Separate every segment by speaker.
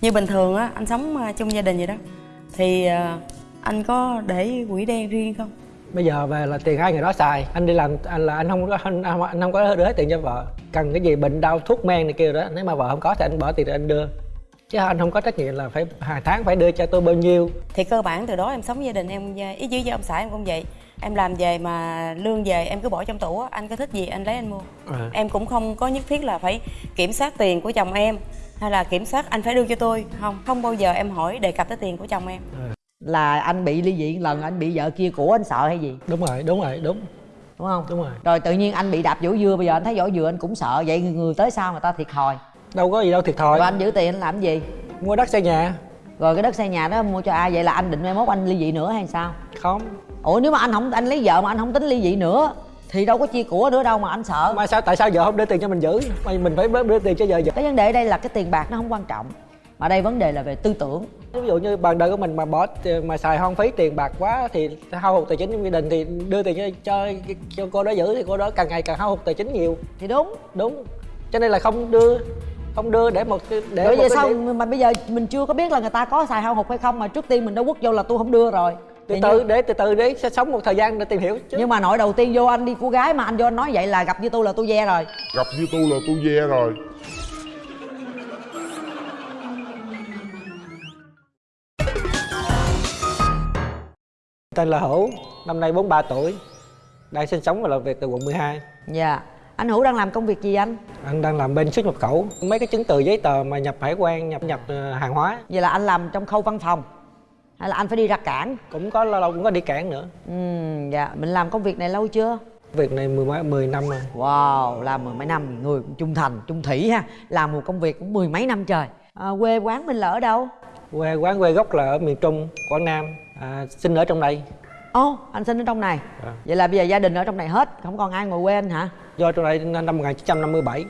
Speaker 1: như bình thường á anh sống ờ, chung gia đình vậy đó. Thì ờ, anh có để quỹ đen riêng không?
Speaker 2: Bây giờ về là tiền hai người đó xài. Anh đi làm anh là anh không có anh, anh không có đưa hết tiền cho vợ. Cần cái gì bệnh đau thuốc men này kia đó nếu mà vợ không có thì anh bỏ tiền để anh đưa. Chứ anh không có trách nhiệm là phải hàng tháng phải đưa cho tôi bao nhiêu.
Speaker 1: Thì cơ bản từ đó em sống gia đình em ý chứ với ông xã em cũng vậy em làm về mà lương về em cứ bỏ trong tủ á anh có thích gì anh lấy anh mua.
Speaker 2: À.
Speaker 1: em cũng không có nhất thiết là phải kiểm soát tiền của chồng em hay là kiểm soát anh phải đưa cho tôi không không bao giờ em hỏi đề cập tới tiền của chồng em.
Speaker 3: Là anh bị ly dị lần anh bị vợ kia của anh sợ hay gì?
Speaker 2: Đúng rồi đúng rồi đúng.
Speaker 3: Đúng không?
Speaker 2: Đúng rồi.
Speaker 3: Rồi tự nhiên anh bị đạp vỏ dưa bây giờ anh thấy vỏ dừa anh cũng sợ vậy người, người tới sau người ta thiệt thòi?
Speaker 2: Đâu có gì đâu thiệt thòi.
Speaker 3: Rồi anh giữ tiền anh làm gì?
Speaker 2: Mua đất xây nhà.
Speaker 3: Rồi cái đất xây nhà đó mua cho ai? Vậy là anh định mai mốt anh ly dị nữa hay sao?
Speaker 2: Không
Speaker 3: ủa nếu mà anh không anh lấy vợ mà anh không tính ly dị nữa thì đâu có chia của nữa đâu mà anh sợ.
Speaker 2: Mà sao tại sao vợ không đưa tiền cho mình giữ? Mà mình phải đưa tiền cho vợ giữ.
Speaker 3: Cái vấn đề ở đây là cái tiền bạc nó không quan trọng mà đây vấn đề là về tư tưởng.
Speaker 2: Ví dụ như bạn đời của mình mà bỏ mà xài hoang phí tiền bạc quá thì hao hụt tài chính trong gia đình thì đưa tiền cho, cho cho cô đó giữ thì cô đó càng ngày càng hao hụt tài chính nhiều.
Speaker 3: Thì đúng.
Speaker 2: Đúng. Cho nên là không đưa không đưa để một để
Speaker 3: rồi
Speaker 2: cái
Speaker 3: sau
Speaker 2: điểm-
Speaker 3: mà bây giờ mình chưa có biết là người ta có xài hao hụt hay không mà trước tiên mình đã quất vô là tôi không đưa rồi
Speaker 2: từ từ
Speaker 3: như-
Speaker 2: để từ từ để sẽ sống một thời gian để tìm hiểu chứ.
Speaker 3: Nhưng mà nội đầu tiên vô anh đi cô gái mà anh vô anh nói vậy là gặp như tôi là tôi ve rồi.
Speaker 4: Gặp như tôi là tôi ve rồi.
Speaker 2: Tên là Hữu năm nay 43 tuổi đang sinh sống và làm việc tại quận 12
Speaker 3: dạ. Anh hữu đang làm công việc gì anh?
Speaker 2: Anh đang làm bên xuất nhập khẩu. Mấy cái chứng từ giấy tờ mà nhập hải quan nhập nhập ờ, hàng hóa.
Speaker 3: Vậy là anh làm trong khâu văn phòng hay là anh phải đi ra cảng?
Speaker 2: Cũng có lâu lâu cũng có đi cảng nữa.
Speaker 3: Ừ dạ. Mình làm công việc này lâu chưa?
Speaker 2: Việc này mười mấy mười năm rồi.
Speaker 3: Wow làm mười mấy năm người cũng trung thành trung thủy ha. Làm một công việc cũng mười mấy năm trời. À, quê quán mình là ở đâu?
Speaker 2: Quê quán quê gốc là ở miền trung quảng nam. À, sinh ở trong đây.
Speaker 3: Ồ anh sinh ở trong này.
Speaker 2: Dạ.
Speaker 3: vậy là bây giờ gia đình ở trong này hết không còn ai ngoài quê anh hả?
Speaker 2: Do trong đây năm 1957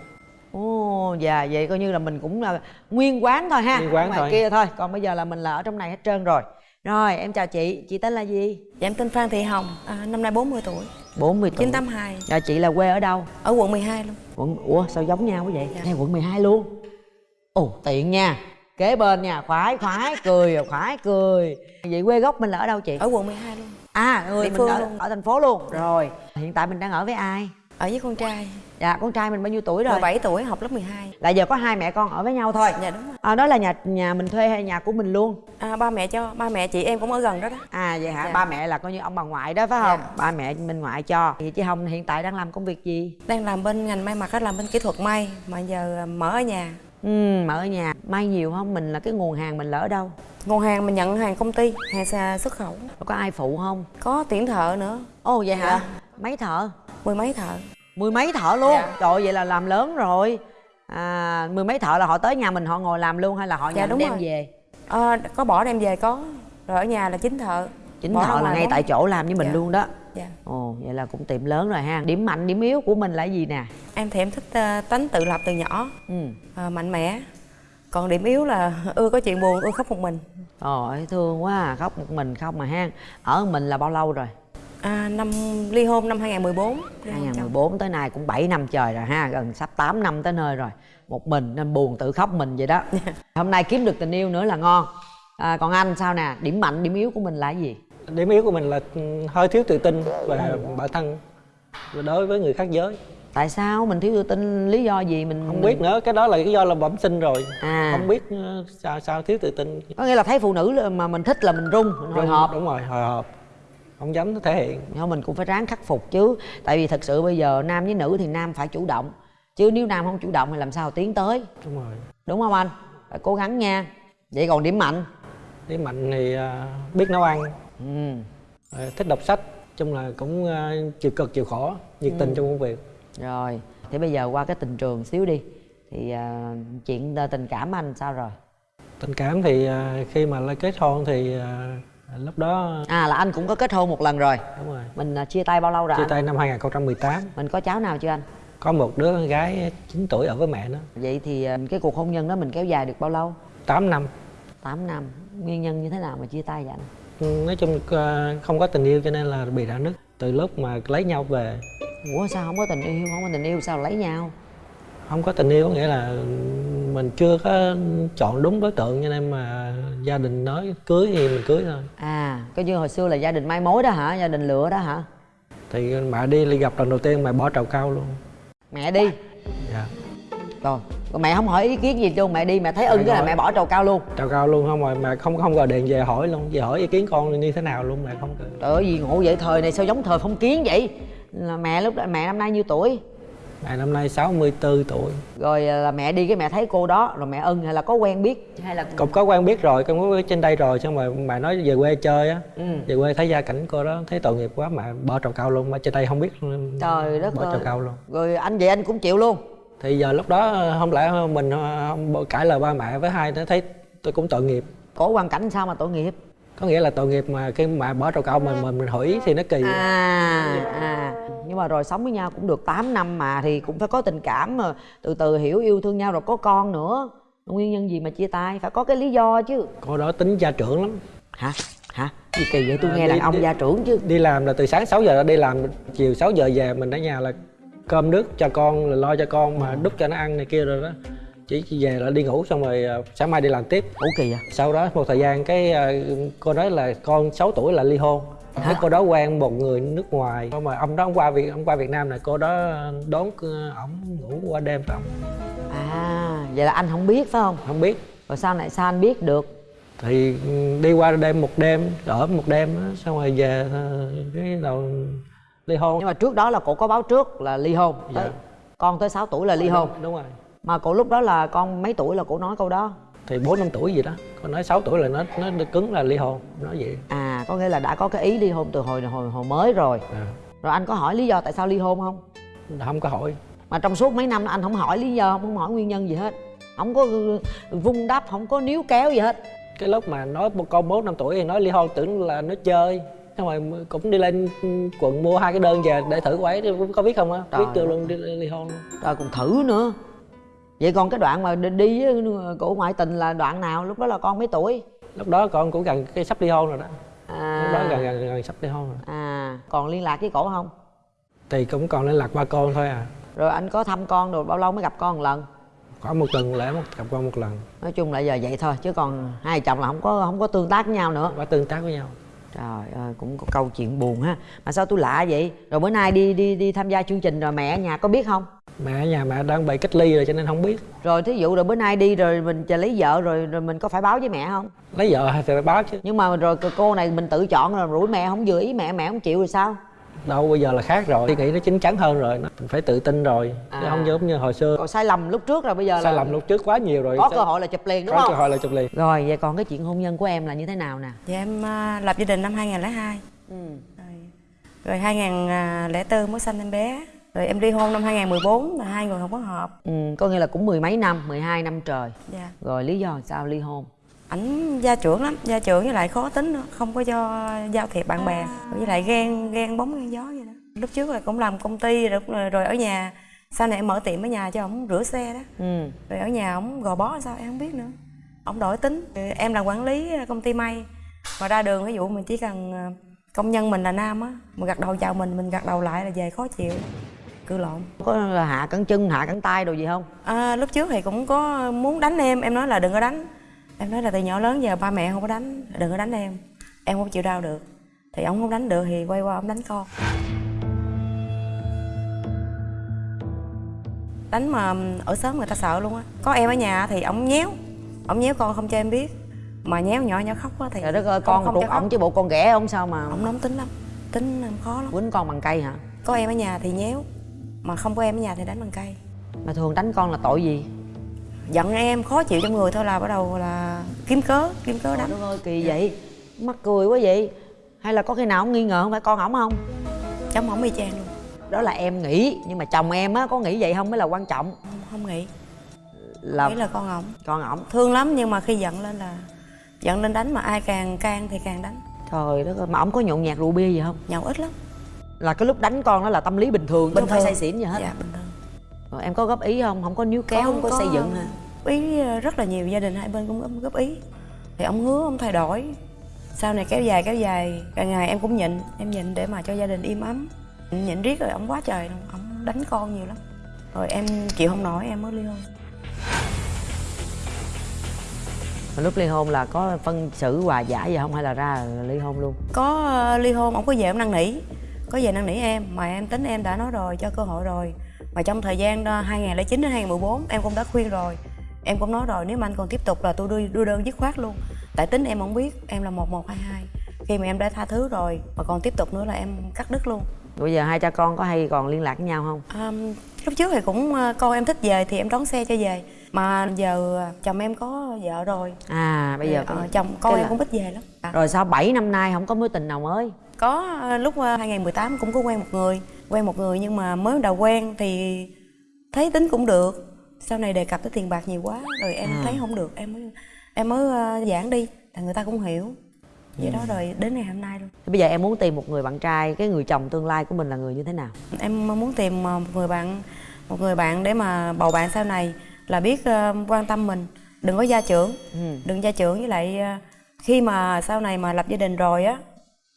Speaker 3: ồ dạ vậy coi như là mình cũng là nguyên quán thôi ha.
Speaker 2: Nguyên quán
Speaker 3: ngoài
Speaker 2: thôi.
Speaker 3: kia thôi còn bây giờ là mình là ở trong này hết trơn rồi rồi em chào chị. Chị tên là gì?
Speaker 1: Dạ em tên phan thị hồng. À, năm nay 40 tuổi.
Speaker 3: 40 tuổi.
Speaker 1: 982
Speaker 3: dạ chị là quê ở đâu?
Speaker 1: Ở quận 12 luôn.
Speaker 3: Quận ủa sao giống nhau quá vậy?
Speaker 1: Dạ.
Speaker 3: ngay quận 12 luôn. Ồ tiện nha. Kế bên nha khoái khoái cười khoái cười. Vậy quê gốc mình là ở đâu chị?
Speaker 1: Ở quận 12 luôn.
Speaker 3: À người
Speaker 1: địa
Speaker 3: mình
Speaker 1: phương
Speaker 3: ở,
Speaker 1: luôn.
Speaker 3: ở thành phố luôn. Rồi hiện tại mình đang ở với ai?
Speaker 1: Ở với con trai
Speaker 3: dạ con trai mình bao nhiêu tuổi rồi?
Speaker 1: 17 tuổi học lớp 12
Speaker 3: là giờ có hai mẹ con ở với nhau thôi?
Speaker 1: Dạ đúng rồi.
Speaker 3: À, đó là nhà nhà mình thuê hay nhà của mình luôn?
Speaker 1: À, ba mẹ cho ba mẹ chị em cũng ở gần đó đó.
Speaker 3: À vậy hả?
Speaker 1: Dạ.
Speaker 3: ba mẹ là coi như ông bà ngoại đó phải không?
Speaker 1: Dạ.
Speaker 3: ba mẹ mình ngoại cho. Thì chị hồng hiện tại đang làm công việc gì?
Speaker 1: Đang làm bên ngành may mặc á làm bên kỹ thuật may mà giờ à, mở ở nhà.
Speaker 3: Ừ mà ở nhà. May nhiều không? Mình là cái nguồn hàng mình ở đâu?
Speaker 1: Nguồn hàng mình nhận hàng công ty hàng xuất khẩu.
Speaker 3: Có ai phụ không?
Speaker 1: Có tuyển thợ nữa.
Speaker 3: Ồ vậy hả?
Speaker 1: Dạ.
Speaker 3: mấy thợ?
Speaker 1: Mười mấy thợ
Speaker 3: mười mấy thợ luôn.
Speaker 1: Dạ.
Speaker 3: trời ơi, vậy là làm lớn rồi. À, mười mấy thợ là họ tới nhà mình họ ngồi làm luôn hay là họ
Speaker 1: Dạ,
Speaker 3: nhà
Speaker 1: đúng
Speaker 3: đem
Speaker 1: rồi.
Speaker 3: về?
Speaker 1: À, có bỏ đem về có. Rồi ở nhà là chính thợ.
Speaker 3: Chính
Speaker 1: Bỏ
Speaker 3: thợ là ngay
Speaker 1: bóng.
Speaker 3: tại chỗ làm với mình
Speaker 1: Dạ.
Speaker 3: luôn đó.
Speaker 1: Dạ.
Speaker 3: Ồ vậy là cũng tiệm lớn rồi ha. Điểm mạnh điểm yếu của mình là gì nè?
Speaker 1: Em thì em thích à, tánh tự lập từ nhỏ.
Speaker 3: Ừ.
Speaker 1: À, mạnh mẽ. Còn điểm yếu là ưa có chuyện buồn ưa khóc một mình.
Speaker 3: Trời thương quá à, khóc một mình không mà ha. Ở mình là bao lâu rồi?
Speaker 1: À, năm ly hôn năm 2014 ly hôn chồng.
Speaker 3: 2014 tới nay cũng 7 năm trời rồi ha Gần sắp 8 năm tới nơi rồi. Một mình nên buồn tự khóc mình vậy đó. Hôm nay kiếm được tình yêu nữa là ngon. À, Còn anh sao nè, điểm mạnh, điểm yếu của mình là gì?
Speaker 2: điểm yếu của mình là ừ, hơi thiếu tự tin về bản thân và đối với người khác giới.
Speaker 3: Tại sao mình thiếu tự tin? Lý do gì mình
Speaker 2: không biết nữa cái đó là cái do là bẩm sinh rồi.
Speaker 3: À.
Speaker 2: không biết ờ, sao sao thiếu tự tin.
Speaker 3: Có nghĩa là thấy phụ nữ mà mình thích là mình run, mình hồi
Speaker 2: đúng,
Speaker 3: hộp.
Speaker 2: đúng rồi hồi hộp không dám thể hiện.
Speaker 3: Nhưng mình cũng phải ráng khắc phục chứ. Tại vì thật sự bây giờ nam với nữ thì nam phải chủ động. Chứ nếu nam không chủ động thì làm sao tiến tới?
Speaker 2: Đúng rồi.
Speaker 3: Đúng không anh? Phải cố gắng nha. Vậy còn điểm mạnh?
Speaker 2: Điểm mạnh thì ờ, biết nấu ăn.
Speaker 3: Ừ.
Speaker 2: thích đọc sách chung là cũng ờ, chịu cực chịu khổ nhiệt tình trong công việc.
Speaker 3: Rồi, thế bây giờ qua cái tình trường xíu đi. Thì à, chuyện à, tình cảm anh sao rồi?
Speaker 2: tình cảm thì ờ, khi mà lên kết hôn thì ờ, lúc đó
Speaker 3: À là anh cũng có kết hôn một lần rồi
Speaker 2: đúng rồi
Speaker 3: Mình à, chia tay bao lâu rồi
Speaker 2: chia
Speaker 3: anh?
Speaker 2: tay năm 2018
Speaker 3: Mình có cháu nào chưa anh?
Speaker 2: có một đứa con gái 9 tuổi ở với mẹ nó
Speaker 3: Vậy thì à, cái cuộc hôn nhân đó mình kéo dài được bao lâu?
Speaker 2: 8 năm
Speaker 3: 8 năm Nguyên nhân như thế nào mà chia tay vậy anh?
Speaker 2: Nói chung không có tình yêu cho nên là bị rạn nứt từ lúc mà lấy nhau về
Speaker 3: Ủa sao không có tình yêu? Không có tình yêu sao lấy nhau?
Speaker 2: không có tình yêu có nghĩa là mình chưa có chọn đúng đối tượng cho nên mà gia đình nói cưới thì mình cưới thôi.
Speaker 3: À coi như hồi xưa là gia đình mai mối đó hả? Gia đình lựa đó hả?
Speaker 2: Thì mẹ đi đi gặp lần đầu tiên mẹ bỏ trầu cao luôn.
Speaker 3: Mẹ đi?
Speaker 2: Dạ.
Speaker 3: Rồi Còn mẹ không hỏi ý kiến gì luôn mẹ đi mẹ thấy ưng cái là mẹ bỏ trầu cao luôn.
Speaker 2: Trầu cao luôn không rồi mẹ không không gọi điện về hỏi luôn. Về hỏi ý kiến con như thế nào luôn mẹ không
Speaker 3: trời ơi gì ngộ vậy? Thời này sao giống thời phong kiến vậy? Là mẹ lúc đó mẹ năm nay nhiêu tuổi
Speaker 2: mẹ năm nay 64 tuổi.
Speaker 3: Rồi à, là mẹ đi cái mẹ thấy cô đó rồi mẹ ưng hay là có quen biết? Hay là
Speaker 2: cũng có quen biết rồi con có biết trên đây rồi xong rồi mẹ nói về quê chơi á.
Speaker 3: Ừ.
Speaker 2: về quê thấy gia cảnh cô đó thấy tội nghiệp quá mẹ bỏ trầu cao luôn mà trên đây không biết
Speaker 3: trời đất
Speaker 2: bỏ
Speaker 3: ơi.
Speaker 2: trầu cao luôn.
Speaker 3: Rồi anh vậy anh cũng chịu luôn.
Speaker 2: Thì giờ lúc đó không lẽ mình không cãi lời ba mẹ với hai nó thấy tôi cũng tội nghiệp.
Speaker 3: Cổ hoàn cảnh sao mà tội nghiệp
Speaker 2: có nghĩa là tội nghiệp mà khi mà bỏ trầu cao mình mình, mình hỏi thì nó kỳ
Speaker 3: à à. Nhưng mà rồi sống với nhau cũng được 8 năm mà thì cũng phải có tình cảm mà. Từ từ hiểu yêu thương nhau rồi có con nữa. Nguyên nhân gì mà chia tay? Phải có cái lý do chứ.
Speaker 2: Cô đó tính gia trưởng lắm.
Speaker 3: Hả? Hả? Gì kỳ vậy? Tôi
Speaker 2: À,
Speaker 3: nghe
Speaker 2: đi-
Speaker 3: đàn ông
Speaker 2: đi-
Speaker 3: gia trưởng chứ.
Speaker 2: đi làm là từ sáng 6 giờ đi làm chiều 6 giờ về mình ở nhà là cơm nước cho con là lo cho con mà đút cho nó ăn này kia rồi đó chỉ về là đi ngủ xong rồi à, sáng mai đi làm tiếp.
Speaker 3: Ủa kỳ vậy?
Speaker 2: Sau đó một thời gian cái à, cô nói là con 6 tuổi là ly hôn. Cái cô đó quen một người nước ngoài. Mà ông đó ông qua việt ông qua việt nam này cô đó đón ờ, ổng ngủ qua đêm với ổng
Speaker 3: à vậy là anh không biết phải không?
Speaker 2: Không biết.
Speaker 3: Rồi sao lại sao anh biết được?
Speaker 2: Thì đi qua đêm một đêm ở một đêm đó, xong rồi về ờ, cái đầu ly hôn.
Speaker 3: Nhưng mà trước đó là cổ có báo trước là ly hôn.
Speaker 2: Dạ.
Speaker 3: Tới- con tới 6 tuổi là ly hôn.
Speaker 2: đúng rồi
Speaker 3: mà cổ lúc đó là con mấy tuổi là cổ nói câu đó?
Speaker 2: Thì bốn năm tuổi gì đó. Con nói 6 tuổi là nó nó cứng là ly hôn nói vậy.
Speaker 3: À có nghĩa là đã có cái ý ly hôn từ hồi hồi hồi mới rồi.
Speaker 2: À,
Speaker 3: rồi anh có hỏi lý do tại sao ly hôn không?
Speaker 2: Không có hỏi.
Speaker 3: Mà trong suốt mấy năm anh không hỏi lý do không hỏi nguyên nhân gì hết. Không có vung đắp không có níu kéo gì hết.
Speaker 2: Cái lúc mà nói một con bốn năm tuổi thì nói ly hôn tưởng là nó chơi. Xong rồi cũng đi lên quận mua hai cái đơn về để thử quấy. Có biết không á? Biết chưa luôn đi ly hôn luôn.
Speaker 3: Rồi còn thử nữa vậy còn cái đoạn mà đi- đi với cổ ngoại tình là đoạn nào? Lúc đó là con mấy tuổi?
Speaker 2: Lúc đó con cũng gần cái sắp ly hôn rồi đó.
Speaker 3: À.
Speaker 2: Lúc đó gần gần, gần sắp ly hôn rồi.
Speaker 3: À còn liên lạc với cổ không?
Speaker 2: Thì cũng còn liên lạc ba con thôi à.
Speaker 3: Rồi anh có thăm con rồi bao lâu mới gặp con một lần?
Speaker 2: Có một tuần lễ một gặp con một lần.
Speaker 3: Nói chung là giờ vậy thôi chứ còn hai chồng là không có không có tương tác với nhau nữa.
Speaker 2: Có tương tác với nhau.
Speaker 3: Trời ơi cũng có câu chuyện buồn ha. Mà sao tôi lạ vậy? Rồi bữa nay đi đi đi tham gia chương trình rồi mẹ ở nhà có biết không
Speaker 2: mẹ ở nhà mẹ đang bị cách ly rồi cho nên không biết.
Speaker 3: Rồi thí dụ rồi bữa nay đi rồi mình chờ lấy vợ rồi rồi mình có phải báo với mẹ không?
Speaker 2: Lấy vợ hay phải báo chứ.
Speaker 3: Nhưng mà rồi cô này mình tự chọn rồi rủi mẹ không vừa ý mẹ mẹ không chịu rồi sao?
Speaker 2: Đâu bây giờ là khác rồi. Suy nghĩ nó chín chắn hơn rồi. Nó mình phải tự tin rồi. Chứ
Speaker 3: À.
Speaker 2: không giống như hồi xưa.
Speaker 3: Còn sai lầm lúc trước rồi bây giờ
Speaker 2: sai
Speaker 3: là
Speaker 2: lầm lúc trước quá nhiều rồi.
Speaker 3: có cơ hội là chụp liền đúng
Speaker 2: có
Speaker 3: không?
Speaker 2: cơ hội là chụp liền.
Speaker 3: Rồi vậy còn cái chuyện hôn nhân của em là như thế nào nè?
Speaker 1: Dạ em à, lập gia đình năm 2002
Speaker 3: ừ.
Speaker 1: Rồi, rồi 2004 mới sanh em bé Rồi em ly hôn năm 2014 là hai người không có hợp.
Speaker 3: Ừ có nghĩa là cũng mười mấy năm 12 năm trời.
Speaker 1: Dạ.
Speaker 3: Rồi lý do sao ly hôn?
Speaker 1: Ảnh gia trưởng lắm, gia trưởng với lại khó tính nữa Không có cho giao thiệp bạn bè. Với lại ghen, ghen bóng ghen gió vậy đó. Lúc trước là cũng làm công ty rồi, rồi ở nhà Sau này em mở tiệm ở nhà cho ổng rửa xe đó.
Speaker 3: Ừ.
Speaker 1: Rồi ở nhà ổng gò bó sao em không biết nữa. Ổng đổi tính. Em là quản lý công ty may. Mà ra đường ví dụ mình chỉ cần ờ, công nhân mình là nam á Mà gật đầu chào mình, mình gật đầu lại là về khó chịu Cự lộn.
Speaker 3: Có là hạ cẳng chân hạ cẳng tay đồ gì không?
Speaker 1: À, lúc trước thì cũng có muốn đánh em, em nói là đừng có đánh. Em nói là từ nhỏ lớn giờ ba mẹ không có đánh, đừng có đánh em. Em không chịu đau được. Thì ông không đánh được thì quay qua ông đánh con. Đánh mà ở sớm người ta sợ luôn á. Có em ở nhà thì ông nhéo. Ông nhéo con không cho em biết. Mà nhéo nhỏ nhỏ khóc á thì
Speaker 3: trời đất ơi
Speaker 1: không-
Speaker 3: con
Speaker 1: không khóc.
Speaker 3: ổng chứ bộ con ghẻ ông sao mà?
Speaker 1: Ông nóng tính lắm. Tính khó lắm.
Speaker 3: Quýnh con bằng cây hả?
Speaker 1: Có em ở nhà thì nhéo Mà không có em ở nhà thì đánh bằng cây.
Speaker 3: Mà thường đánh con là tội gì?
Speaker 1: Giận em khó chịu trong người thôi là bắt đầu là kiếm cớ kiếm cớ đánh.
Speaker 3: đất ơi kỳ vậy? Mắc cười quá vậy. Hay là có khi nào ông nghi ngờ không? Phải con ổng không?
Speaker 1: Chồng không y chang luôn.
Speaker 3: Đó là em nghĩ nhưng mà chồng em á có nghĩ vậy không mới là quan trọng.
Speaker 1: Không, không nghĩ.
Speaker 3: Là
Speaker 1: nghĩ là con ổng.
Speaker 3: con ổng.
Speaker 1: Thương lắm nhưng mà khi giận lên là giận lên đánh mà ai càng can thì càng đánh.
Speaker 3: Trời đất ơi mà ổng có nhộn nhạt rượu bia gì không?
Speaker 1: Nhậu ít lắm
Speaker 3: là cái lúc đánh con đó là tâm lý bình thường chứ không phải say xỉn gì hết.
Speaker 1: Dạ bình thường.
Speaker 3: Rồi em có góp ý không? Không có níu kéo không có, xây dựng hả?
Speaker 1: ý ờ, rất là nhiều gia đình hai bên cũng góp- ý. Thì ông hứa ông thay đổi. Sau này kéo dài kéo dài càng ngày em cũng nhịn. Em nhịn để mà cho gia đình im ấm. Nhịn riết rồi ông quá trời luôn. Ông đánh con nhiều lắm. Rồi em chịu không nổi em mới ly hôn.
Speaker 3: Lúc ly hôn là có phân xử hòa giải gì không? Hay là ra là ly hôn luôn?
Speaker 1: Có ờ, ly hôn ông có về ông năn nỉ có về năn nỉ em mà em tính em đã nói rồi cho cơ hội rồi. Mà trong thời gian đó, 2009 đến 2014 em cũng đã khuyên rồi. Em cũng nói rồi nếu mà anh còn tiếp tục là tôi đưa đưa đơn dứt khoát luôn. Tại tính em không biết em là 1122 khi mà em đã tha thứ rồi mà còn tiếp tục nữa là em cắt đứt luôn.
Speaker 3: Bây giờ hai cha con có hay còn liên lạc với nhau không?
Speaker 1: À, lúc trước thì cũng ờ, con em thích về thì em đón xe cho về. Mà giờ chồng em có vợ rồi.
Speaker 3: À bây giờ
Speaker 1: Ờ,
Speaker 3: có-
Speaker 1: chồng con em
Speaker 3: là-
Speaker 1: cũng ít về lắm. À.
Speaker 3: rồi sau 7 năm nay không có mối tình nào mới
Speaker 1: có ờ, lúc ờ, 2018 cũng có quen một người quen một người nhưng mà mới đầu quen thì thấy tính cũng được. Sau này đề cập tới tiền bạc nhiều quá rồi em
Speaker 3: À.
Speaker 1: thấy không được em mới em mới ờ, giãn đi là người ta cũng hiểu. Vậy đó rồi đến ngày hôm nay luôn.
Speaker 3: Thế bây giờ em muốn tìm một người bạn trai cái người chồng tương lai của mình là người như thế nào?
Speaker 1: Em muốn tìm ờ, một người bạn một người bạn để mà bầu bạn sau này là biết ờ, quan tâm mình. Đừng có gia trưởng.
Speaker 3: Ừ.
Speaker 1: đừng gia trưởng với lại ờ, khi mà sau này mà lập gia đình rồi á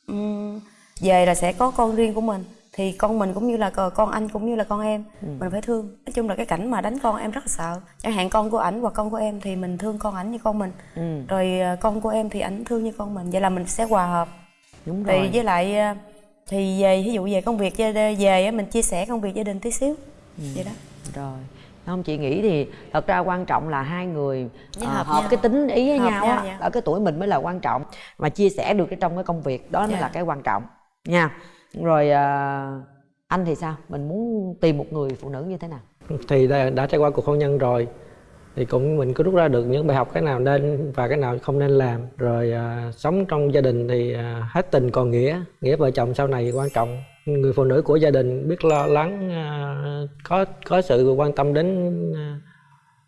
Speaker 1: ừm, về là sẽ có con riêng của mình. Thì con mình cũng như là con anh cũng như là con em.
Speaker 3: Ừ.
Speaker 1: mình phải thương. Nói chung là cái cảnh mà đánh con em rất là sợ. Chẳng hạn con của ảnh hoặc con của em thì mình thương con ảnh như con mình.
Speaker 3: Ừ.
Speaker 1: rồi ờ, con của em thì ảnh thương như con mình. Vậy là mình sẽ hòa hợp.
Speaker 3: Đúng
Speaker 1: thì
Speaker 3: rồi.
Speaker 1: với lại ờ, thì về ví dụ về công việc về mình chia sẻ công việc gia đình tí xíu.
Speaker 3: Ừ.
Speaker 1: vậy đó.
Speaker 3: Rồi không chị nghĩ thì thật ra quan trọng là hai người ờ,
Speaker 1: hợp
Speaker 3: hợp
Speaker 1: nhau.
Speaker 3: cái tính ý với
Speaker 1: Hợp
Speaker 3: nhau,
Speaker 1: nhau,
Speaker 3: á
Speaker 1: dạ.
Speaker 3: ở cái tuổi mình mới là quan trọng mà chia sẻ được cái trong cái công việc đó mới
Speaker 1: Dạ.
Speaker 3: là cái quan trọng nha rồi à, anh thì sao mình muốn tìm một người phụ nữ như thế nào
Speaker 2: thì đã, đã trải qua cuộc hôn nhân rồi thì cũng mình có rút ra được những bài học cái nào nên và cái nào không nên làm. Rồi à, sống trong gia đình thì à, hết tình còn nghĩa nghĩa vợ chồng sau này quan trọng. Người phụ nữ của gia đình biết lo lắng à, có có sự quan tâm đến à,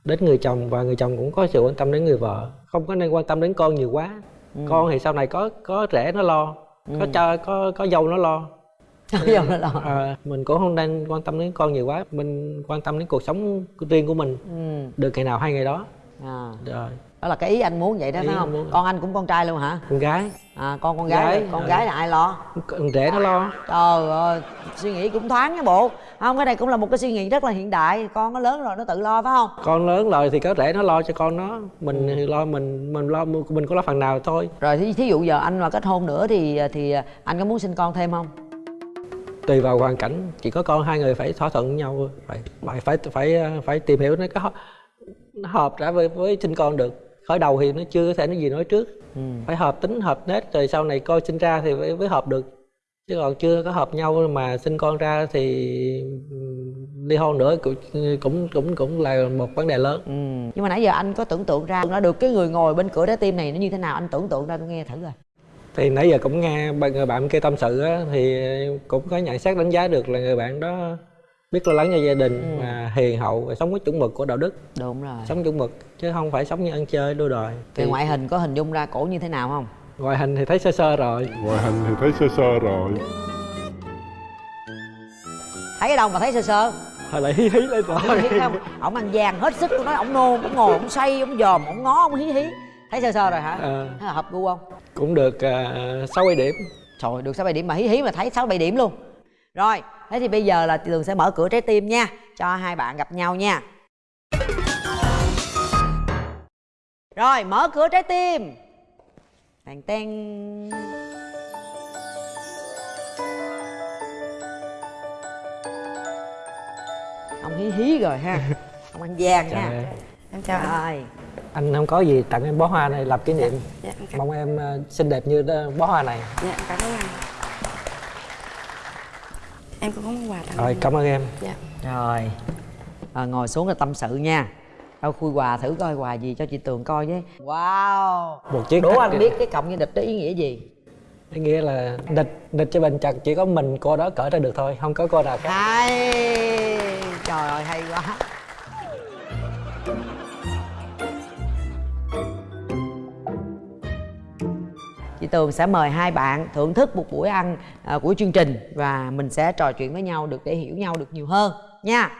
Speaker 2: đến người chồng và người chồng cũng có sự quan tâm đến người vợ. Không có nên quan tâm đến con nhiều quá. Con thì sau này có có rể nó lo có cha có có dâu nó lo
Speaker 3: giờ nó lo
Speaker 2: À, mình cũng không nên quan tâm đến con nhiều quá. Mình quan tâm đến cuộc sống riêng của mình.
Speaker 3: Ừ.
Speaker 2: được ngày nào hay ngày đó.
Speaker 3: À.
Speaker 2: rồi.
Speaker 3: Đó là cái ý anh muốn vậy đó
Speaker 2: Ý
Speaker 3: phải không?
Speaker 2: muốn.
Speaker 3: con anh cũng con trai luôn hả?
Speaker 2: Con gái.
Speaker 3: À con con gái,
Speaker 2: Gái,
Speaker 3: con
Speaker 2: ờ.
Speaker 3: gái là ai lo?
Speaker 2: Con rể nó lo.
Speaker 3: Trời ơi suy nghĩ cũng thoáng nha bộ. Không cái này cũng là một cái suy nghĩ rất là hiện đại. Con nó lớn rồi nó tự lo phải không?
Speaker 2: Con lớn rồi thì có rể nó lo cho con nó. Mình thì lo mình mình lo mình có lo phần nào thôi.
Speaker 3: Rồi thí, thí dụ giờ anh mà kết hôn nữa thì thì anh có muốn sinh con thêm không
Speaker 2: tùy vào hoàn cảnh. Chỉ có con hai người phải thỏa thuận với nhau phải phải phải phải phải tìm hiểu nó có nó hợp ra với với sinh con được. Khởi đầu thì nó chưa có thể nói gì nói trước.
Speaker 3: Ừ.
Speaker 2: phải hợp tính hợp nết rồi sau này coi sinh ra thì mới, mới hợp được. Chứ còn chưa có hợp nhau mà sinh con ra thì ly hôn nữa cũng cũng cũng cũng là một vấn đề lớn.
Speaker 3: Ừ. Nhưng mà nãy giờ anh có tưởng tượng ra nó được cái người ngồi bên cửa trái tim này nó như thế nào? Anh tưởng tượng ra tôi nghe thử rồi
Speaker 2: thì nãy giờ cũng nghe người bạn kia tâm sự á, thì cũng có nhận xét đánh giá được là người bạn đó biết lo lắng cho gia đình
Speaker 3: Ừ.
Speaker 2: mà hiền hậu và sống với chuẩn mực của đạo đức.
Speaker 3: Đúng rồi.
Speaker 2: Sống chuẩn mực chứ không phải sống như ăn chơi đua đòi.
Speaker 3: Về
Speaker 2: thì
Speaker 3: ngoại hình có hình dung ra cổ như thế nào không?
Speaker 2: Ngoại hình thì thấy sơ sơ rồi.
Speaker 4: Ngoại hình thì thấy sơ sơ rồi.
Speaker 3: Thấy ở đâu mà thấy sơ sơ?
Speaker 2: Hồi lại hí hí lên rồi.
Speaker 3: không? Ổng ăn vàng hết sức tôi nói ổng nôn ổng ngồi ổng say ổng dòm ổng ngó ổng hí hí thấy sơ sơ rồi hả là hợp gu không
Speaker 2: cũng được à, sáu bảy điểm
Speaker 3: Trời được 6 7 điểm mà hí hí mà thấy 6 7 điểm luôn. Rồi, thế thì bây giờ là Tường sẽ mở cửa trái tim nha, cho hai bạn gặp nhau nha. Rồi, mở cửa trái tim. Tèn ten. Ông hí hí rồi ha. Ông ăn vàng
Speaker 2: Trời
Speaker 3: nha.
Speaker 1: Em chào anh.
Speaker 3: Rồi.
Speaker 2: anh không có gì tặng em bó hoa này làm kỷ niệm.
Speaker 1: Dạ, em cảm,
Speaker 2: mong em à, xinh đẹp như đó- bó hoa này.
Speaker 1: Dạ, em cảm ơn anh. Em cũng có món quà tặng
Speaker 2: rồi
Speaker 1: anh.
Speaker 2: cảm ơn em.
Speaker 1: Dạ.
Speaker 3: Rồi. À, Ngồi xuống là tâm sự nha. Đâu khui quà thử coi quà gì cho chị Tường coi với. Wow.
Speaker 2: Một chiếc
Speaker 3: Đố anh biết cái cộng như địch đó ý nghĩa gì?
Speaker 2: Ý nghĩa là địch địch cho bình chặt chỉ có mình cô đó cởi ra được thôi không có cô nào khác.
Speaker 3: Hay. Trời ơi hay quá Chị Tường sẽ mời hai bạn thưởng thức một buổi ăn à, của chương trình Và mình sẽ trò chuyện với nhau được để hiểu nhau được nhiều hơn nha.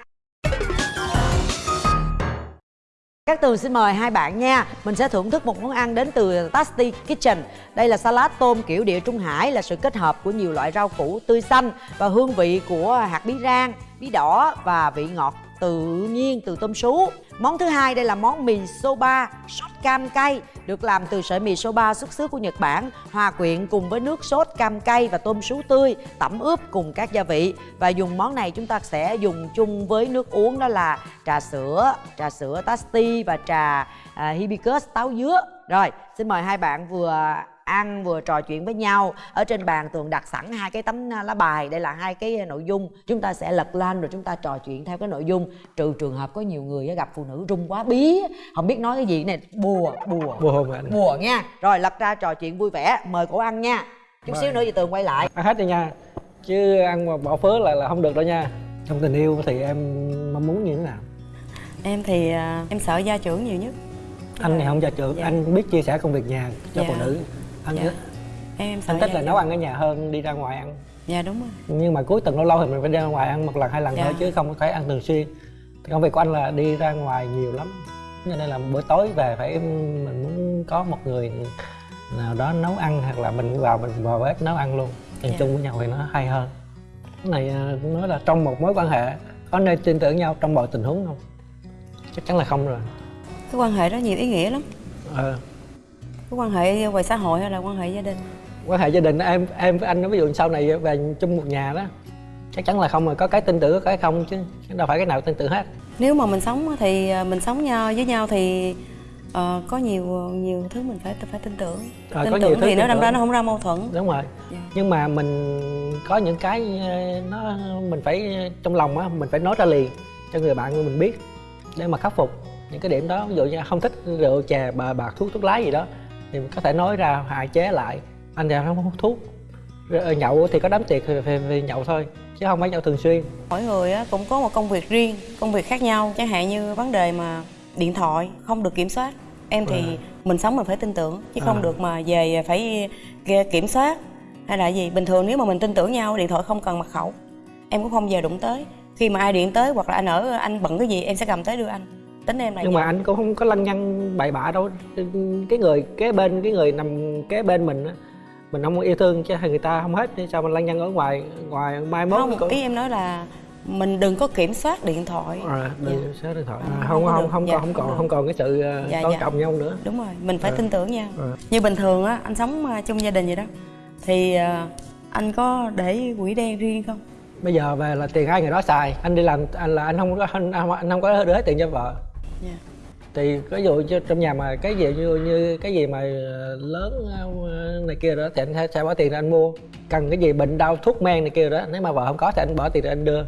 Speaker 3: Các Tường xin mời hai bạn nha. Mình sẽ thưởng thức một món ăn đến từ Tasty Kitchen. Đây là salad tôm kiểu địa Trung Hải Là sự kết hợp của nhiều loại rau củ tươi xanh Và hương vị của hạt bí rang, bí đỏ Và vị ngọt tự nhiên từ tôm sú. Món thứ hai đây là món mì soba sốt cam cay được làm từ sợi mì soba xuất xứ của Nhật Bản, hòa quyện cùng với nước sốt cam cay và tôm sú tươi, tẩm ướp cùng các gia vị. Và dùng món này chúng ta sẽ dùng chung với nước uống đó là trà sữa, trà sữa Tasti và trà à, hibiscus táo dứa. Rồi, xin mời hai bạn vừa ăn vừa trò chuyện với nhau. Ở trên bàn tường đặt sẵn hai cái tấm lá bài. Đây là hai cái nội dung. Chúng ta sẽ lật lên rồi chúng ta trò chuyện theo cái nội dung. Trừ trường hợp có nhiều người gặp phụ nữ rung quá bí không biết nói cái gì. Này bùa bùa.
Speaker 2: Bùa hôn anh
Speaker 3: bùa nha. Rồi lật ra trò chuyện vui vẻ. Mời cổ ăn nha. Chút
Speaker 2: Mời.
Speaker 3: xíu nữa thì tường quay lại.
Speaker 2: Ăn hết đi nha. Chứ ăn mà bỏ phớ lại là không được đâu nha. Trong tình yêu thì em mong muốn như thế nào?
Speaker 1: Em thì à, em sợ gia trưởng nhiều nhất.
Speaker 2: Anh thì không gia trưởng.
Speaker 1: Dạ.
Speaker 2: anh biết chia sẻ công việc nhà cho
Speaker 1: Dạ.
Speaker 2: phụ nữ anh
Speaker 1: Dạ.
Speaker 2: thích
Speaker 1: em
Speaker 2: anh thích là nấu ăn ở nhà hơn đi ra ngoài ăn.
Speaker 1: Dạ đúng rồi.
Speaker 2: Nhưng mà cuối tuần lâu lâu thì mình phải đi ra ngoài ăn một lần hai lần
Speaker 1: Dạ.
Speaker 2: thôi chứ không phải ăn thường xuyên. Thì công việc của anh là đi ra ngoài nhiều lắm. Cho nên là bữa tối về phải mình muốn có một người nào đó nấu ăn hoặc là mình vào mình vào bếp nấu ăn luôn. Ăn
Speaker 1: Dạ.
Speaker 2: chung với nhau thì nó hay hơn. Cái này à, nói là trong một mối quan hệ có nên tin tưởng nhau trong mọi tình huống không? Chắc chắn là không rồi.
Speaker 1: Cái quan hệ đó nhiều ý nghĩa lắm.
Speaker 2: Ờ
Speaker 1: cái quan hệ ngoài xã hội hay là quan hệ gia đình?
Speaker 2: Quan hệ gia đình em em với anh ví dụ sau này về chung một nhà đó chắc chắn là không rồi có cái tin tưởng có cái không chứ đâu phải cái nào tin tưởng hết.
Speaker 1: Nếu mà mình sống thì à, mình sống nhau với nhau thì ờ, có nhiều nhiều thứ mình phải phải tin tưởng.
Speaker 2: Ờ,
Speaker 1: tin
Speaker 2: có
Speaker 1: tưởng thì nó đâm ra nó không ra mâu thuẫn.
Speaker 2: Đúng rồi.
Speaker 1: Dạ.
Speaker 2: nhưng mà mình có những cái ờ, nó mình phải trong lòng á mình phải nói ra liền cho người bạn của mình biết để mà khắc phục những cái điểm đó. Ví dụ như không thích rượu chè bờ bạc thuốc thuốc lá gì đó thì có thể nói ra hạn chế lại. Anh thì không hút thuốc. Rồi nhậu thì có đám tiệc thì phải, phải nhậu thôi chứ không phải nhậu thường xuyên.
Speaker 1: Mỗi người cũng có một công việc riêng công việc khác nhau. Chẳng hạn như vấn đề mà điện thoại không được kiểm soát. Em thì
Speaker 2: À.
Speaker 1: mình sống mình phải tin tưởng chứ không
Speaker 2: À.
Speaker 1: được mà về phải kiểm soát. Hay là gì? Bình thường nếu mà mình tin tưởng nhau điện thoại không cần mật khẩu. Em cũng không về đụng tới. Khi mà ai điện tới hoặc là anh ở anh bận cái gì em sẽ cầm tới đưa anh tính em là
Speaker 2: nhưng
Speaker 1: vậy.
Speaker 2: mà anh cũng không có lăng nhăng bậy bạ đâu. Cái người kế bên cái người nằm kế bên mình á mình không yêu thương chứ người ta không hết. Sao mình lăng nhăng ở ngoài ngoài mai mốt
Speaker 1: không
Speaker 2: cũng-
Speaker 1: ý em nói là mình đừng có kiểm soát điện thoại.
Speaker 2: À, đừng
Speaker 1: Dạ.
Speaker 2: số điện thoại.
Speaker 1: À,
Speaker 2: à,
Speaker 1: không
Speaker 2: không không không
Speaker 1: Dạ,
Speaker 2: còn không còn không còn cái sự uh,
Speaker 1: Dạ,
Speaker 2: tôn
Speaker 1: dạ.
Speaker 2: trọng nhau nữa.
Speaker 1: Đúng rồi mình phải
Speaker 2: À.
Speaker 1: tin tưởng nhau
Speaker 2: À.
Speaker 1: như bình thường á anh sống à, chung gia đình vậy đó. Thì à, anh có để quỹ đen riêng không?
Speaker 2: Bây giờ về là tiền hai người đó xài. Anh đi làm anh là anh không có anh, anh không có đưa hết tiền cho vợ
Speaker 1: Dạ.
Speaker 2: thì ví dụ như trong nhà mà cái gì như như cái gì mà ờ, lớn ờ, này kia đó thì anh sẽ, sẽ bỏ tiền ra anh mua. Cần cái gì bệnh đau thuốc men này kia đó nếu mà vợ không có thì anh bỏ tiền ra anh đưa.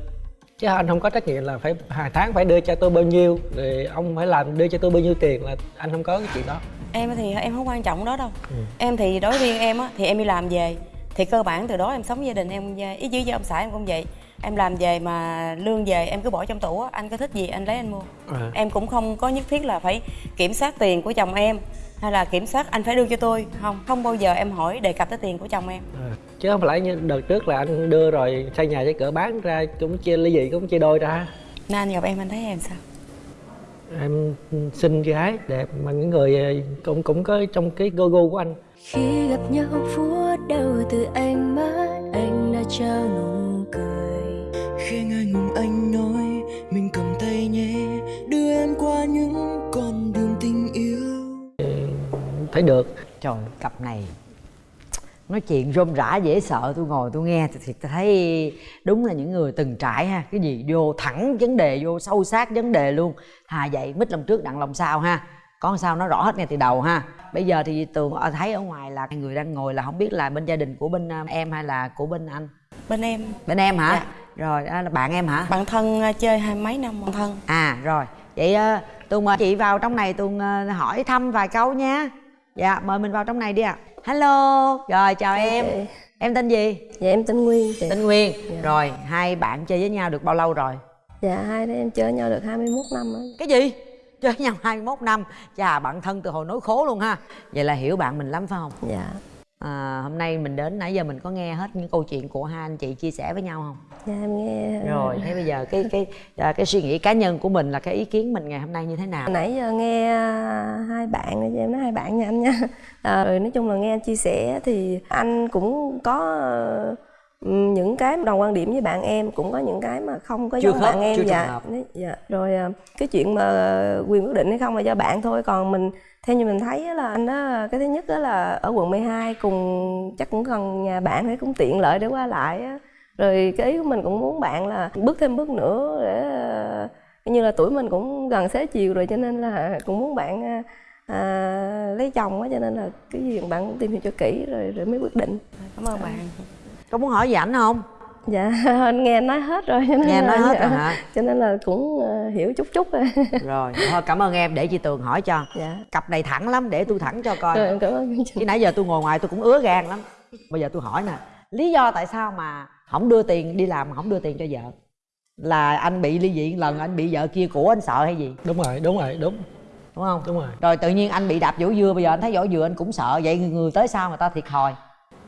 Speaker 2: Chứ anh không có trách nhiệm là phải hàng tháng phải đưa cho tôi bao nhiêu rồi ông phải làm đưa cho tôi bao nhiêu tiền là anh không có cái chuyện đó.
Speaker 1: Em thì em không quan trọng đó đâu.
Speaker 2: Ừ.
Speaker 1: em thì đối với em á thì em đi làm về thì cơ bản từ đó em sống gia đình em ý chí với ông xã em cũng vậy em làm về mà lương về em cứ bỏ trong tủ á anh có thích gì anh lấy anh mua.
Speaker 2: À.
Speaker 1: em cũng không có nhất thiết là phải kiểm soát tiền của chồng em hay là kiểm soát anh phải đưa cho tôi không không bao giờ em hỏi đề cập tới tiền của chồng em.
Speaker 2: À, chứ không phải như đợt trước là anh đưa rồi xây nhà cho cửa bán ra cũng chia ly dị cũng chia đôi ra.
Speaker 1: Nên anh gặp em anh thấy em sao?
Speaker 2: Em xinh gái đẹp mà những người ờ, cũng cũng có trong cái go go của anh.
Speaker 5: Khi gặp nhau phút đầu từ ánh mắt anh đã trao nụ
Speaker 6: khi ngại ngùng anh nói mình cầm tay nhé đưa em qua những con đường tình yêu.
Speaker 2: Thấy được.
Speaker 3: Trời cặp này nói chuyện rôm rã dễ sợ tôi ngồi tôi nghe thì tôi thấy đúng là những người từng trải ha. Cái gì vô thẳng vấn đề vô sâu sát vấn đề luôn. Thà vậy mít lòng trước đặng lòng sau ha. Có sao nó rõ hết ngay từ đầu ha. Bây giờ thì tường thấy ở ngoài là người đang ngồi là không biết là bên gia đình của bên em hay là của bên anh?
Speaker 1: Bên em.
Speaker 3: Bên em hả?
Speaker 1: Dạ.
Speaker 3: Rồi đó là bạn em hả?
Speaker 1: Bạn thân à, chơi hai mấy năm bạn thân.
Speaker 3: À rồi. Vậy à, tường mời chị vào trong này tường à, hỏi thăm vài câu nha. Dạ mời mình vào trong này đi ạ. Hello. Rồi chào em.
Speaker 5: chị.
Speaker 3: em tên gì?
Speaker 5: Dạ em tên nguyên chị.
Speaker 3: Tên nguyên. Rồi hai bạn chơi với nhau được bao lâu rồi?
Speaker 5: Dạ hai đứa em chơi nhau được 21 năm á.
Speaker 3: Cái gì? Chơi với nhau 21 năm. Chà bạn thân từ hồi nối khố luôn ha. Vậy là hiểu bạn mình lắm phải không?
Speaker 5: Dạ
Speaker 3: à, hôm nay mình đến nãy giờ mình có nghe hết những câu chuyện của hai anh chị chia sẻ với nhau không?
Speaker 5: Dạ em nghe.
Speaker 3: Rồi thế bây giờ cái cái à, cái suy nghĩ cá nhân của mình là cái ý kiến mình ngày hôm nay như thế nào?
Speaker 5: Nãy giờ nghe à, hai bạn em nói hai bạn nha anh nha. À, rồi nói chung là nghe anh chia sẻ thì anh cũng có ờ,
Speaker 7: ừm, những cái đồng quan điểm với bạn em cũng có những cái mà không có
Speaker 3: Chưa
Speaker 7: giống
Speaker 3: khớp,
Speaker 7: bạn em dạ dạ. Rồi à, cái chuyện mà quyền quyết định hay không là do bạn thôi còn mình theo như mình thấy là anh đó cái thứ nhất đó là ở quận 12 cùng chắc cũng gần nhà bạn thì cũng tiện lợi để qua lại á. Rồi cái ý của mình cũng muốn bạn là bước thêm bước nữa để như là tuổi mình cũng gần xế chiều rồi cho nên là cũng muốn bạn à, à, lấy chồng á cho nên là cái gì bạn cũng tìm hiểu cho kỹ rồi rồi mới quyết định.
Speaker 1: Cảm ơn bạn.
Speaker 3: Có muốn hỏi gì ảnh không
Speaker 7: dạ anh nghe anh nói hết rồi cho nên
Speaker 3: nghe nói hết
Speaker 7: dạ,
Speaker 3: rồi hả?
Speaker 7: Cho nên là cũng ờ, hiểu chút chút rồi
Speaker 3: rồi thôi cảm ơn em để chị tường hỏi cho.
Speaker 7: Dạ.
Speaker 3: Cặp này thẳng lắm để tôi thẳng cho coi.
Speaker 7: Rồi em cảm ơn
Speaker 3: chứ nãy giờ tôi ngồi ngoài tôi cũng ứa gan lắm. Bây giờ tôi hỏi nè lý do tại sao mà không đưa tiền đi làm mà không đưa tiền cho vợ? Là anh bị ly dị lần anh bị vợ kia của anh sợ hay gì?
Speaker 2: Đúng rồi đúng rồi đúng.
Speaker 3: Đúng không?
Speaker 2: Đúng rồi.
Speaker 3: Rồi tự nhiên anh bị đạp vỗ dưa bây giờ anh thấy vỗ dừa anh cũng sợ. Vậy người, người tới sau người ta thiệt thòi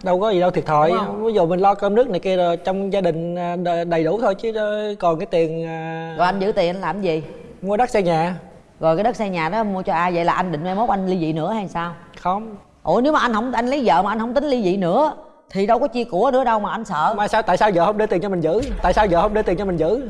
Speaker 2: đâu có gì đâu thiệt thòi. Ví dụ mình lo cơm nước này kia rồi trong gia đình à, đầy đủ thôi chứ ờ, còn cái tiền à,
Speaker 3: rồi anh giữ tiền anh làm gì?
Speaker 2: mua đất xây nhà.
Speaker 3: Rồi cái đất xây nhà đó mua cho ai? Vậy là anh định mai mốt anh ly dị nữa hay sao?
Speaker 2: Không.
Speaker 3: Ủa nếu mà anh không anh lấy vợ mà anh không tính ly dị nữa thì đâu có chia của nữa đâu mà anh sợ.
Speaker 2: Mà sao tại sao vợ không đưa tiền cho mình giữ? Tại sao vợ không đưa tiền cho mình giữ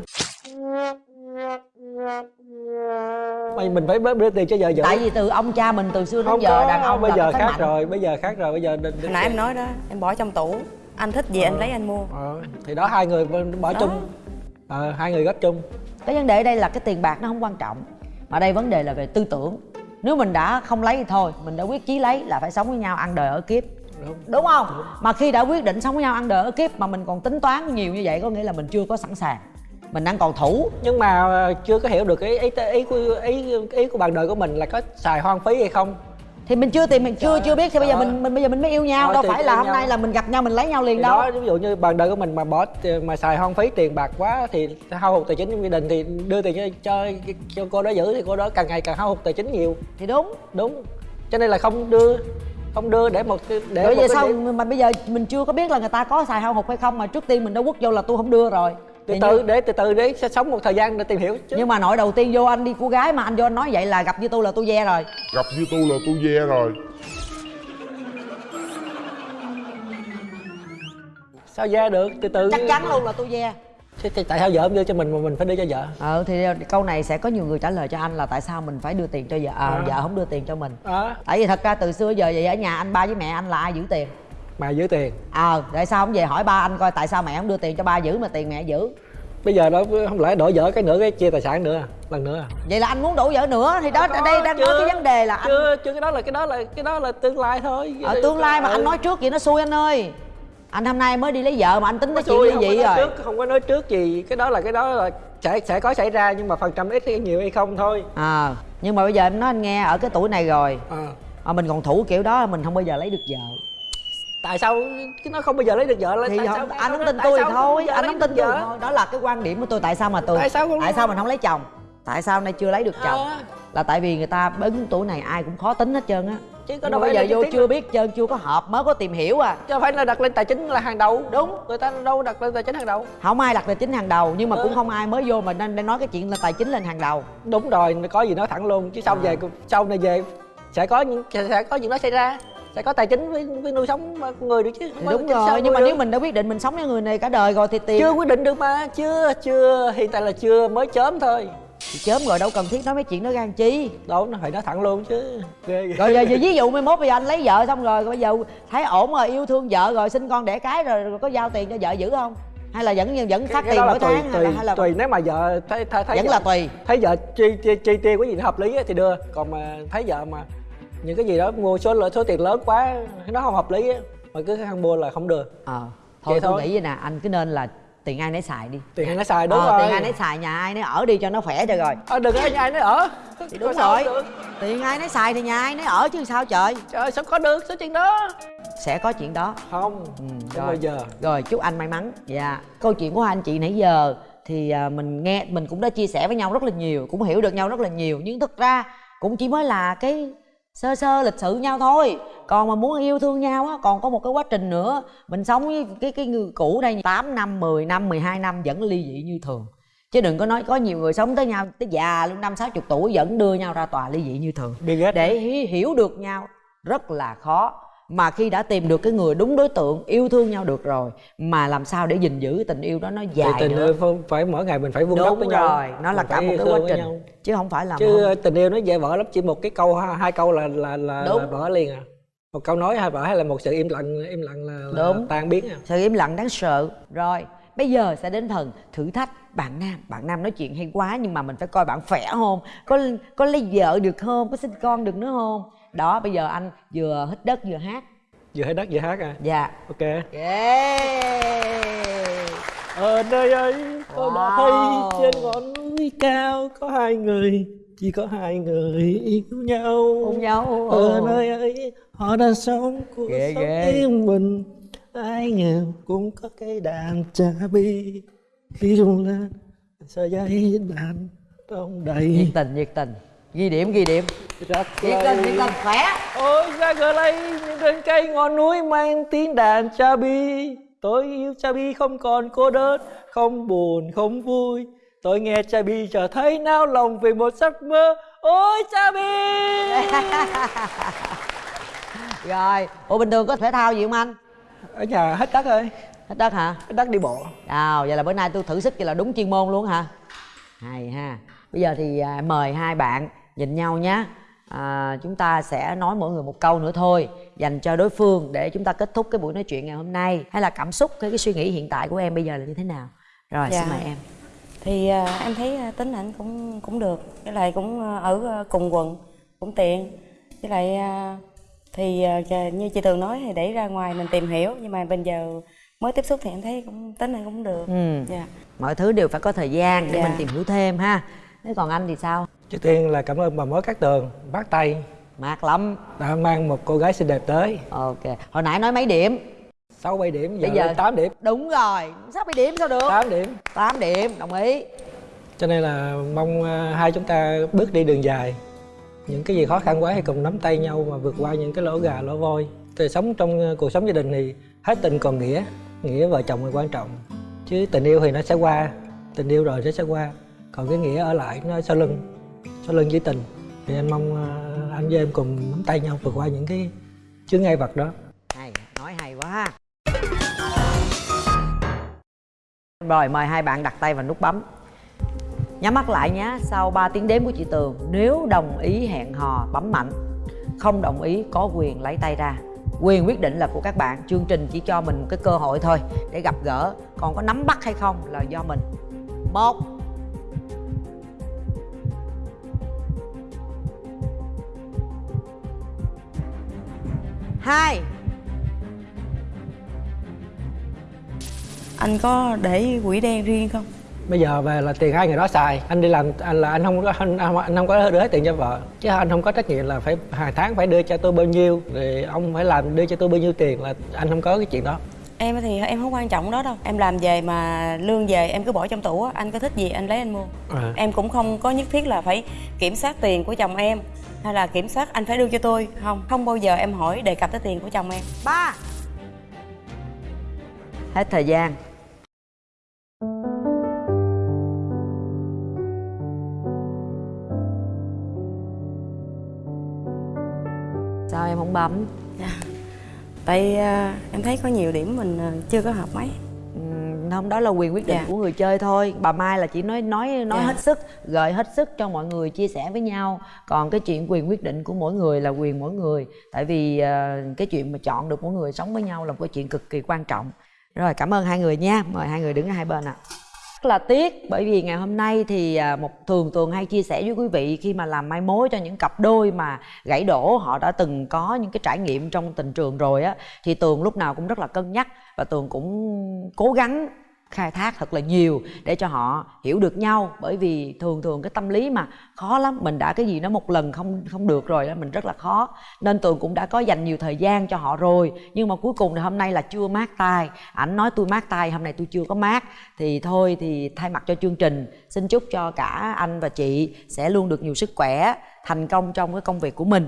Speaker 2: mày mình phải đưa tiền cho vợ giữ.
Speaker 3: Tại vì từ ông cha mình từ xưa đến
Speaker 2: không
Speaker 3: giờ
Speaker 2: có
Speaker 3: đàn ông
Speaker 2: bây giờ khác
Speaker 3: mạnh.
Speaker 2: rồi bây giờ khác rồi bây giờ đừng,
Speaker 1: hồi nãy em nói đó em bỏ trong tủ anh thích gì anh lấy anh mua.
Speaker 2: Ờ, thì đó hai người bỏ
Speaker 1: Đó.
Speaker 2: chung. Ờ, hai người góp chung.
Speaker 3: Cái vấn đề ở đây là cái tiền bạc nó không quan trọng mà đây vấn đề là về tư tưởng. Nếu mình đã không lấy thì thôi mình đã quyết chí lấy là phải sống với nhau ăn đời ở kiếp.
Speaker 2: Đúng.
Speaker 3: Đúng không? Mà khi đã quyết định sống với nhau ăn đời ở kiếp mà mình còn tính toán nhiều như vậy có nghĩa là mình chưa có sẵn sàng mình đang còn thủ.
Speaker 2: Nhưng mà ờ, chưa có hiểu được cái ý ý của ý ý của bạn đời của mình là có xài hoang phí hay không?
Speaker 3: Thì mình chưa tìm mình chưa
Speaker 2: Trời
Speaker 3: chưa biết. Thì bây giờ mình mình bây giờ mình mới yêu nhau. Đâu phải là hôm
Speaker 2: nhau.
Speaker 3: nay là mình gặp nhau mình lấy nhau liền
Speaker 2: thì
Speaker 3: đâu.
Speaker 2: đó ví dụ như bạn đời của mình mà bỏ mà xài hoang phí tiền bạc quá thì hao hụt tài chính trong gia đình thì đưa tiền cho cho, cho cô đó giữ thì cô đó càng ngày càng hao hụt tài chính nhiều.
Speaker 3: Thì đúng.
Speaker 2: Đúng. Cho nên là không đưa không đưa để một để
Speaker 3: rồi
Speaker 2: một
Speaker 3: về
Speaker 2: cái
Speaker 3: sau
Speaker 2: điểm-
Speaker 3: mà bây giờ mình chưa có biết là người ta có xài hao hụt hay không mà trước tiên mình đã quất vô là tôi không đưa rồi
Speaker 2: từ từ
Speaker 3: như-
Speaker 2: để từ từ để sẽ sống một thời gian để tìm hiểu chứ.
Speaker 3: Nhưng mà nội đầu tiên vô anh đi cô gái mà anh vô anh nói vậy là gặp với tôi là tôi ve rồi.
Speaker 4: Gặp như tôi là tôi ve rồi.
Speaker 2: Sao ra được? Từ từ.
Speaker 3: Chắc chắn luôn là tôi ve.
Speaker 2: Thế thì tại sao vợ không đưa cho mình mà mình phải đưa cho vợ?
Speaker 3: Ờ thì câu này sẽ có nhiều người trả lời cho anh là tại sao mình phải đưa tiền cho vợ à,
Speaker 2: À.
Speaker 3: vợ không đưa tiền cho mình.
Speaker 2: Đó
Speaker 3: tại vì thật ra từ xưa giờ vậy ở nhà anh ba với mẹ anh là ai giữ tiền
Speaker 2: mà giữ tiền
Speaker 3: ờ tại sao không về hỏi ba anh coi tại sao mẹ không đưa tiền cho ba giữ mà tiền mẹ giữ
Speaker 2: bây giờ đó không lẽ đổi vợ cái nữa cái chia tài sản nữa à? lần nữa à?
Speaker 3: vậy là anh muốn đổ vợ nữa thì đó
Speaker 2: Có,
Speaker 3: đây đang nói
Speaker 2: chưa.
Speaker 3: cái vấn đề là anh
Speaker 2: chưa chưa cái đó là cái đó là cái đó là tương lai thôi
Speaker 3: ở tương lai mà
Speaker 2: Ừ.
Speaker 3: anh nói trước vậy nó xui anh ơi anh hôm nay mới đi lấy vợ mà anh tính tới chuyện dị
Speaker 2: nói
Speaker 3: rồi
Speaker 2: trước, không có nói trước gì cái đó là cái đó là sẽ sẽ có xảy ra nhưng mà phần trăm ít hay nhiều hay không thôi
Speaker 3: à nhưng mà bây giờ em nói anh nghe ở cái tuổi này rồi
Speaker 2: à.
Speaker 3: mà mình còn thủ kiểu đó mình không bao giờ lấy được vợ
Speaker 2: tại sao cái nó không bao giờ lấy được vợ
Speaker 3: thì
Speaker 2: tại
Speaker 3: không,
Speaker 2: sao
Speaker 3: anh không tin tôi
Speaker 2: sao
Speaker 3: thôi. anh không tin tôi. thôi đó là cái quan điểm của tôi. Tại sao mà tôi
Speaker 2: Tại sao không-
Speaker 3: tại sao mình không lấy chồng? Tại sao nay chưa lấy được chồng?
Speaker 2: À.
Speaker 3: là tại vì người ta đến tuổi này ai cũng khó tính hết trơn á.
Speaker 2: Chứ có đâu
Speaker 3: bây giờ vô chưa biết trơn chưa có hợp mới có tìm hiểu à.
Speaker 2: Chứ phải là đặt lên tài chính là hàng đầu.
Speaker 3: Đúng.
Speaker 2: người ta đâu đặt lên tài chính hàng đầu.
Speaker 3: Không ai đặt tài chính hàng đầu nhưng mà
Speaker 2: Ừ.
Speaker 3: cũng không ai mới vô mà nên nói cái chuyện là tài chính lên hàng đầu.
Speaker 2: Đúng rồi có gì nói thẳng luôn chứ sau
Speaker 3: À.
Speaker 2: về sau này về sẽ có những sẽ có những nó xảy ra sẽ có tài chính với, với nuôi sống người được chứ.
Speaker 3: Thì
Speaker 2: Mà
Speaker 3: đúng rồi nhưng mà
Speaker 2: được?
Speaker 3: nếu mình đã quyết định mình sống với người này cả đời rồi thì tiền
Speaker 2: chưa quyết định được mà chưa chưa. Hiện tại là chưa mới chớm thôi.
Speaker 3: Thì chớm rồi đâu cần thiết nói mấy chuyện đó gan chi.
Speaker 2: Đâu nó phải nói thẳng luôn chứ.
Speaker 3: Rồi giờ, ví dụ mai mốt bây giờ anh lấy vợ xong rồi bây giờ thấy ổn rồi yêu thương vợ rồi sinh con đẻ cái rồi, rồi có giao tiền cho vợ giữ không? Hay là vẫn vẫn phát tiền mỗi
Speaker 2: tùy
Speaker 3: tháng hay
Speaker 2: tùy
Speaker 3: là, hay là
Speaker 2: tùy. Nếu mà vợ thấy thấy, thấy
Speaker 3: vẫn
Speaker 2: vợ,
Speaker 3: là tùy.
Speaker 2: thấy vợ chi, chi, chi tiêu cái gì nó hợp lý á thì đưa. Còn mà thấy vợ mà những cái gì đó mua số lượng số tiền lớn quá nó không hợp lý á. Mà cứ ăn mua là không đưa
Speaker 3: ờ thôi
Speaker 2: Vậy
Speaker 3: tôi
Speaker 2: thôi.
Speaker 3: nghĩ vậy nè anh cứ nên là tiền ai nấy xài đi.
Speaker 2: Tiền hay nó xài đúng
Speaker 3: ờ,
Speaker 2: rồi.
Speaker 3: tiền ai nấy xài nhà ai nấy ở đi cho nó khỏe cho rồi.
Speaker 2: Ờ, đừng có nhà ai nó ở.
Speaker 3: Thì đúng rồi.
Speaker 2: được.
Speaker 3: tiền ai nấy xài thì nhà ai nấy ở chứ sao trời.
Speaker 2: Trời ơi, sao có được số tiền đó?
Speaker 3: Sẽ có chuyện đó.
Speaker 2: Không.
Speaker 3: Ừ, rồi.
Speaker 2: bao giờ.
Speaker 3: Rồi chúc anh may mắn. Dạ. Câu chuyện của hai anh chị nãy giờ thì à, mình nghe mình cũng đã chia sẻ với nhau rất là nhiều cũng hiểu được nhau rất là nhiều. Nhưng thực ra cũng chỉ mới là cái sơ sơ lịch sự nhau thôi. Còn mà muốn yêu thương nhau á còn có một cái quá trình nữa. Mình sống với cái cái người cũ đây 8 năm 10 năm 12 năm vẫn ly dị như thường. Chứ đừng có nói có nhiều người sống tới nhau tới già luôn năm sáu chục tuổi vẫn đưa nhau ra tòa ly dị như thường. Để hi- hiểu được nhau rất là khó mà khi đã tìm được cái người đúng đối tượng yêu thương nhau được rồi mà làm sao để gìn giữ tình yêu đó nó
Speaker 2: Thì
Speaker 3: dài
Speaker 2: tình
Speaker 3: nữa?
Speaker 2: yêu phải, phải mỗi ngày mình phải vun đắp với nhau
Speaker 3: rồi nó là
Speaker 2: Mình
Speaker 3: cả một cái quá trình
Speaker 2: nhau.
Speaker 3: chứ không phải là
Speaker 2: chứ
Speaker 3: không-
Speaker 2: tình yêu nó dễ vỡ lắm chỉ một cái câu hai câu là là là,
Speaker 3: Đúng.
Speaker 2: là vỡ liền à. Một câu nói hay vỡ hay là một sự im lặng im lặng là, là
Speaker 3: Đúng.
Speaker 2: tan biến à.
Speaker 3: Sự im lặng đáng sợ. Rồi bây giờ sẽ đến phần thử thách bạn nam. Bạn nam nói chuyện hay quá nhưng mà mình phải coi bạn khỏe không? Có có lấy vợ được không? Có sinh con được nữa không đó bây giờ anh vừa hít đất vừa hát.
Speaker 2: Vừa hát đất vừa hát à?
Speaker 3: Dạ.
Speaker 2: Ok.
Speaker 3: Yeah.
Speaker 2: ở nơi ấy tôi đã
Speaker 3: Wow.
Speaker 2: thấy trên ngọn núi cao có hai người chỉ có hai người yêu nhau.
Speaker 3: Ôm nhau.
Speaker 2: Ở nơi ấy họ đang sống cuộc
Speaker 3: Ghê,
Speaker 2: sống
Speaker 3: ghê.
Speaker 2: yên bình. Ai nghèo cũng có cái đàn cha bi. Khi rung lên sợi dây đàn
Speaker 3: nhiệt
Speaker 2: đầy.
Speaker 3: Tình nhiệt tình ghi điểm ghi điểm. Nhiệt tình nhiệt tình khỏe.
Speaker 2: Ôi ra gờ lây những trên cây ngọn núi mang tiếng đàn cha bi. Tôi yêu cha bi không còn cô đơn không buồn không vui. Tôi nghe cha bi trở thấy nao lòng vì một giấc mơ. Ôi cha bi!
Speaker 3: Rồi ủa bình thường có thể thao gì không anh?
Speaker 2: Ở nhà hết đất rồi.
Speaker 3: Hết đất hả?
Speaker 2: Hết đất đi bộ.
Speaker 3: Nào, vậy là bữa nay tôi thử sức vậy là đúng chuyên môn luôn hả? Hay ha. Bây giờ thì à, mời hai bạn nhìn nhau nhé. À, chúng ta sẽ nói mỗi người một câu nữa thôi dành cho đối phương để chúng ta kết thúc cái buổi nói chuyện ngày hôm nay hay là cảm xúc cái cái suy nghĩ hiện tại của em bây giờ là như thế nào rồi
Speaker 1: Dạ.
Speaker 3: xin mời em
Speaker 1: thì à, em thấy à, tính ảnh cũng cũng được với lại cũng à, ở cùng quận cũng tiện với lại à, thì chà- như chị tường nói thì để ra ngoài mình tìm hiểu nhưng mà bây giờ mới tiếp xúc thì em thấy cũng tính này cũng được
Speaker 3: ừ.
Speaker 1: dạ
Speaker 3: mọi thứ đều phải có thời gian để
Speaker 1: Dạ.
Speaker 3: mình tìm hiểu thêm ha thế còn anh thì sao
Speaker 2: trước tiên là cảm ơn bà mối cát tường bắt tay
Speaker 3: mát lắm.
Speaker 2: Đã mang một cô gái xinh đẹp tới.
Speaker 3: Ok. Hồi nãy nói mấy điểm?
Speaker 2: Sáu bảy điểm giờ,
Speaker 3: Bây giờ-
Speaker 2: lên 8 điểm.
Speaker 3: đúng rồi. Sao bị điểm sao được?
Speaker 2: 8 điểm.
Speaker 3: 8 điểm đồng ý.
Speaker 2: Cho nên là mong à, hai chúng ta bước đi đường dài. Những cái gì khó khăn quá thì cùng nắm tay nhau mà vượt qua những cái lỗ gà lỗ vôi thì sống trong à, cuộc sống gia đình thì hết tình còn nghĩa nghĩa vợ chồng là quan trọng. Chứ tình yêu thì nó sẽ qua tình yêu rồi nó sẽ qua. Còn cái nghĩa ở lại nó sau lưng sau lưng với tình. Thì anh mong à, anh với em cùng nắm tay nhau vượt qua những cái chướng ngại vật đó.
Speaker 3: Hay, nói hay quá ha. Rồi, mời hai bạn đặt tay vào nút bấm. Nhắm mắt lại nhé, sau 3 tiếng đếm của chị tường, nếu đồng ý hẹn hò, bấm mạnh. Không đồng ý, có quyền lấy tay ra. Quyền quyết định là của các bạn, chương trình chỉ cho mình một cái cơ hội thôi, để gặp gỡ. Còn có nắm bắt hay không là do mình. Một hai.
Speaker 1: Anh có để quỹ đen riêng không?
Speaker 2: Bây giờ về là tiền hai người đó xài. Anh đi làm anh là anh không có anh, anh không có đưa hết tiền cho vợ. Chứ anh không có trách nhiệm là phải hàng tháng phải đưa cho tôi bao nhiêu rồi ông phải làm đưa cho tôi bao nhiêu tiền là anh không có cái chuyện đó.
Speaker 1: Em thì em không quan trọng đó đâu. Em làm về mà lương về em cứ bỏ trong tủ á. Anh có thích gì anh lấy anh mua.
Speaker 2: À.
Speaker 1: em cũng không có nhất thiết là phải kiểm soát tiền của chồng em hay là kiểm soát anh phải đưa cho tôi? Không. Không bao giờ em hỏi đề cập tới tiền của chồng em.
Speaker 3: Ba. Hết thời gian. Sao em không bấm?
Speaker 1: Tại à, em thấy có nhiều điểm mình à, chưa có hợp mấy.
Speaker 3: Ừm, không đó là quyền quyết định
Speaker 1: Dạ.
Speaker 3: của người chơi thôi. Bà mai là chỉ nói nói nói
Speaker 1: Dạ.
Speaker 3: hết sức gợi hết sức cho mọi người chia sẻ với nhau. Còn cái chuyện quyền quyết định của mỗi người là quyền mỗi người. Tại vì ờ, cái chuyện mà chọn được mỗi người sống với nhau là một cái chuyện cực kỳ quan trọng. Rồi cảm ơn hai người nha. Mời hai người đứng ở hai bên ạ rất là tiếc. Bởi vì ngày hôm nay thì à, một thường tường hay chia sẻ với quý vị khi mà làm mai mối cho những cặp đôi mà gãy đổ, họ đã từng có những cái trải nghiệm trong tình trường rồi á, thì tường lúc nào cũng rất là cân nhắc và tường cũng cố gắng khai thác thật là nhiều để cho họ hiểu được nhau. Bởi vì thường thường cái tâm lý mà khó lắm, mình đã cái gì nó một lần không không được rồi đó mình rất là khó. Nên tường cũng đã có dành nhiều thời gian cho họ rồi. Nhưng mà cuối cùng thì hôm nay là chưa mát tay. Ảnh nói tôi mát tay, hôm nay tôi chưa có mát. Thì thôi thì thay mặt cho chương trình, xin chúc cho cả anh và chị sẽ luôn được nhiều sức khỏe, thành công trong cái công việc của mình.